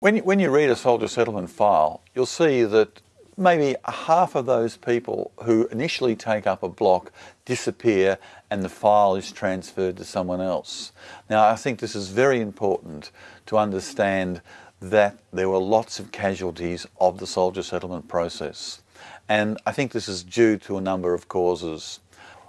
When you, when you read a soldier settlement file, you'll see that maybe half of those people who initially take up a block disappear and the file is transferred to someone else. Now I think this is very important to understand that there were lots of casualties of the soldier settlement process and I think this is due to a number of causes.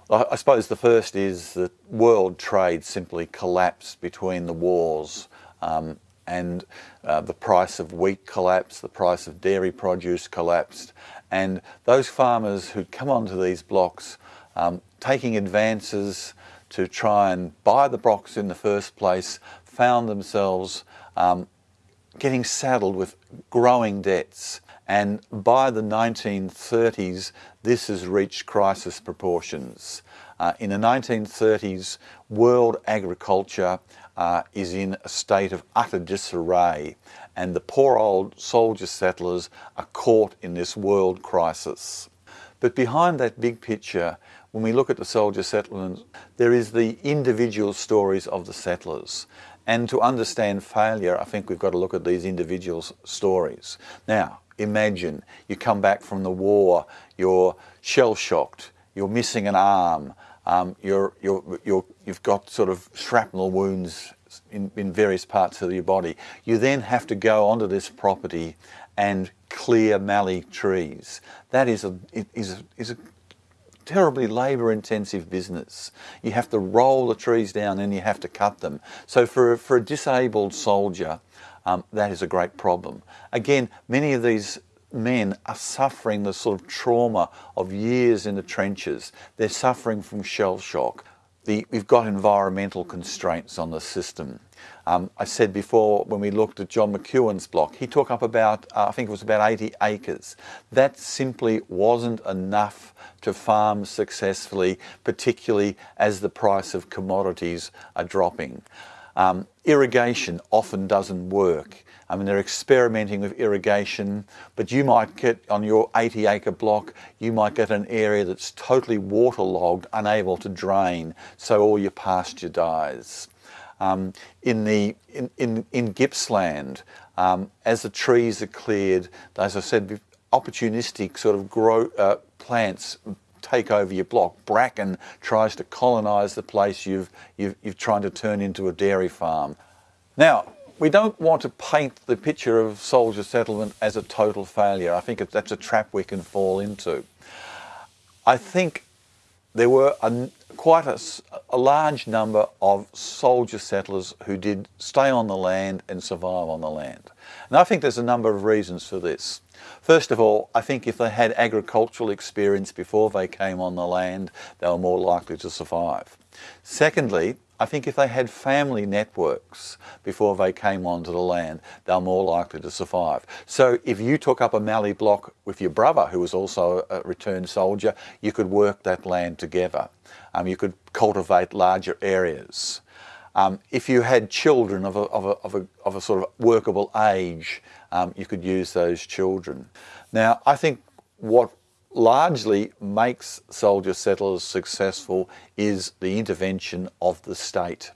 I suppose the first is that world trade simply collapsed between the wars um, and uh, the price of wheat collapsed, the price of dairy produce collapsed, and those farmers who'd come onto these blocks um, taking advances to try and buy the blocks in the first place found themselves um, getting saddled with growing debts. And by the 1930s, this has reached crisis proportions. Uh, in the 1930s, world agriculture uh, is in a state of utter disarray and the poor old soldier settlers are caught in this world crisis. But behind that big picture, when we look at the soldier settlements, there is the individual stories of the settlers. And to understand failure, I think we've got to look at these individual stories. Now, imagine you come back from the war, you're shell shocked, you're missing an arm, um, you're, you're, you're, you've got sort of shrapnel wounds in, in various parts of your body. You then have to go onto this property and clear mallee trees. That is a, is a, is a terribly labour intensive business. You have to roll the trees down and you have to cut them. So for, for a disabled soldier, um, that is a great problem. Again, many of these men are suffering the sort of trauma of years in the trenches. They're suffering from shell shock. The, we've got environmental constraints on the system. Um, I said before when we looked at John McEwen's block, he took up about, uh, I think it was about 80 acres. That simply wasn't enough to farm successfully, particularly as the price of commodities are dropping. Um, irrigation often doesn't work. I mean, they're experimenting with irrigation, but you might get on your 80 acre block, you might get an area that's totally waterlogged, unable to drain, so all your pasture dies. Um, in the in, in, in Gippsland, um, as the trees are cleared, as I said, opportunistic sort of grow uh, plants take over your block. Bracken tries to colonise the place you've, you've, you've tried to turn into a dairy farm. Now, we don't want to paint the picture of soldier settlement as a total failure. I think that's a trap we can fall into. I think there were a, quite a, a, large number of soldier settlers who did stay on the land and survive on the land. And I think there's a number of reasons for this. First of all, I think if they had agricultural experience before they came on the land, they were more likely to survive. Secondly, I think if they had family networks before they came onto the land, they're more likely to survive. So if you took up a mallee block with your brother, who was also a returned soldier, you could work that land together. Um, you could cultivate larger areas. Um, if you had children of a, of, a, of, a, of a sort of workable age, um, you could use those children. Now, I think what largely makes soldier settlers successful is the intervention of the state.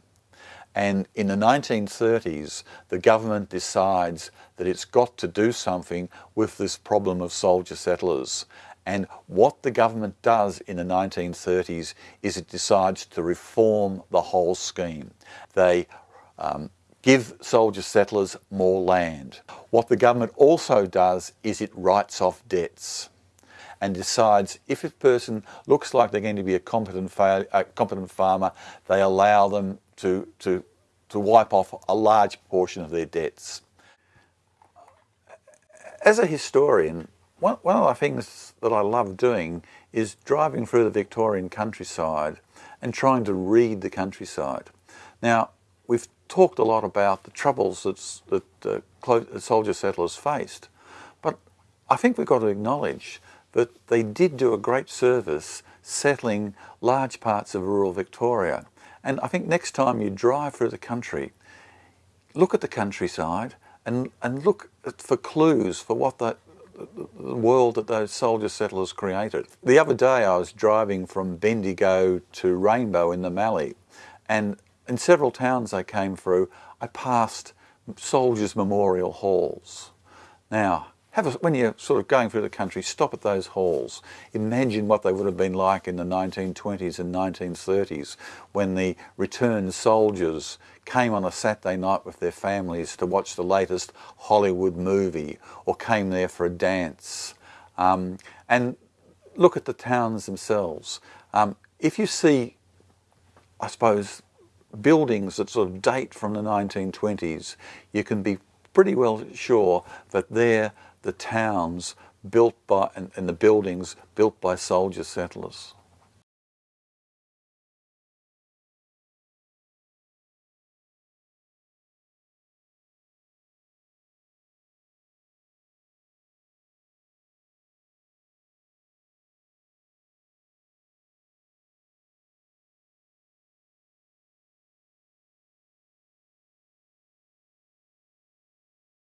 And in the 1930s, the government decides that it's got to do something with this problem of soldier settlers. And what the government does in the 1930s is it decides to reform the whole scheme. They um, give soldier settlers more land. What the government also does is it writes off debts and decides if a person looks like they're going to be a competent, a competent farmer, they allow them to, to, to wipe off a large portion of their debts. As a historian, one, one of the things that I love doing is driving through the Victorian countryside and trying to read the countryside. Now, we've talked a lot about the troubles that uh, soldier settlers faced, but I think we've got to acknowledge but they did do a great service settling large parts of rural Victoria. And I think next time you drive through the country, look at the countryside and, and look for clues for what the, the world that those soldier settlers created. The other day I was driving from Bendigo to Rainbow in the Mallee and in several towns I came through I passed soldiers' memorial halls. Now, have a, when you're sort of going through the country, stop at those halls. Imagine what they would have been like in the 1920s and 1930s when the returned soldiers came on a Saturday night with their families to watch the latest Hollywood movie or came there for a dance. Um, and look at the towns themselves. Um, if you see, I suppose, buildings that sort of date from the 1920s, you can be pretty well sure that they're the towns built by and, and the buildings built by soldier settlers.